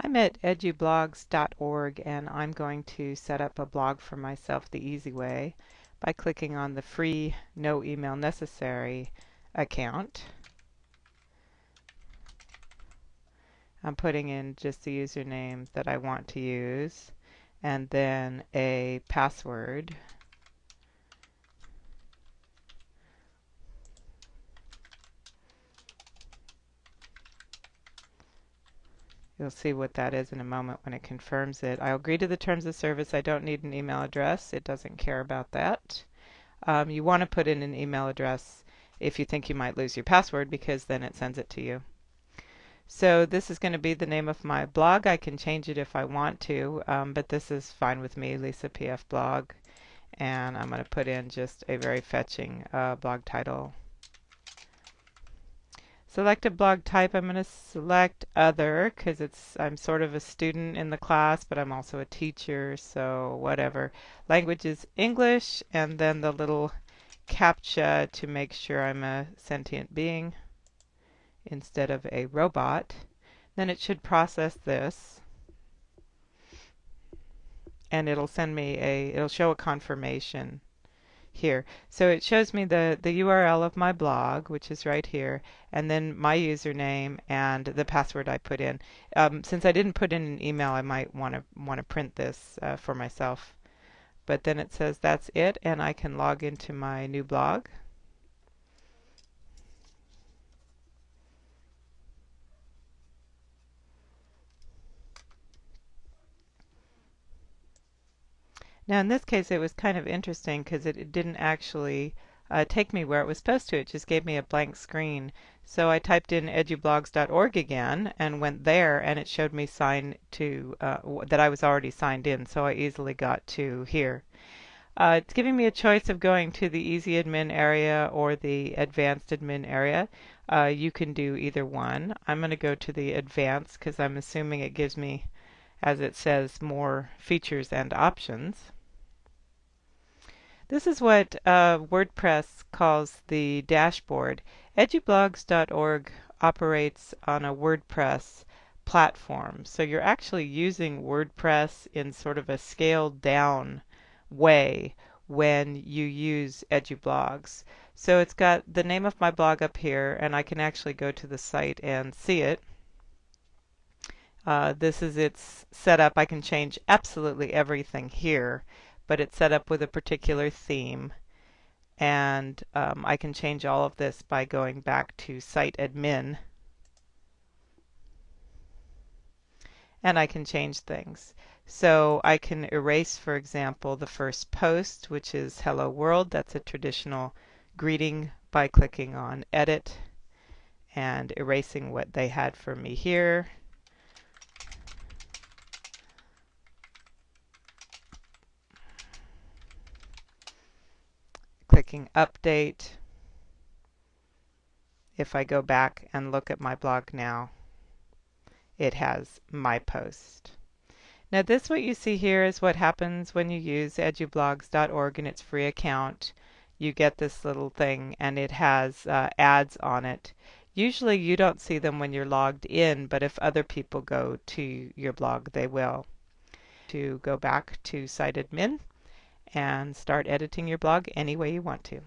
I'm at edublogs.org and I'm going to set up a blog for myself the easy way by clicking on the free no email necessary account. I'm putting in just the username that I want to use and then a password. You'll see what that is in a moment when it confirms it. I'll agree to the terms of service. I don't need an email address. It doesn't care about that. Um, you want to put in an email address if you think you might lose your password because then it sends it to you. So this is going to be the name of my blog. I can change it if I want to, um, but this is fine with me, Lisa PF blog. And I'm going to put in just a very fetching uh, blog title. Select a blog type. I'm going to select other because it's I'm sort of a student in the class, but I'm also a teacher, so whatever. Language is English, and then the little CAPTCHA to make sure I'm a sentient being instead of a robot. Then it should process this and it'll send me a it'll show a confirmation here. So it shows me the, the URL of my blog, which is right here, and then my username and the password I put in. Um, since I didn't put in an email, I might want to want to print this uh, for myself. But then it says that's it, and I can log into my new blog. Now in this case it was kind of interesting because it, it, didn't actually uh, take me where it was supposed to. It just gave me a blank screen. So I typed in edublogs.org again and went there and it showed me sign to uh, that I was already signed in so I easily got to here. Uh, it's giving me a choice of going to the easy admin area or the advanced admin area. Uh, you can do either one. I'm going to go to the advanced because I'm assuming it gives me, as it says, more features and options. This is what uh, WordPress calls the dashboard. Edublogs.org operates on a WordPress platform. So you're actually using WordPress in sort of a scaled down way when you use EduBlogs. So it's got the name of my blog up here, and I can actually go to the site and see it. Uh, this is its setup. I can change absolutely everything here but it's set up with a particular theme. And um, I can change all of this by going back to site admin. And I can change things. So I can erase, for example, the first post, which is Hello World. That's a traditional greeting by clicking on Edit and erasing what they had for me here. Clicking update. If I go back and look at my blog now, it has my post. Now this what you see here is what happens when you use edublogs.org in its free account. You get this little thing and it has uh, ads on it. Usually you don't see them when you're logged in, but if other people go to your blog, they will. To go back to site admin, and start editing your blog any way you want to.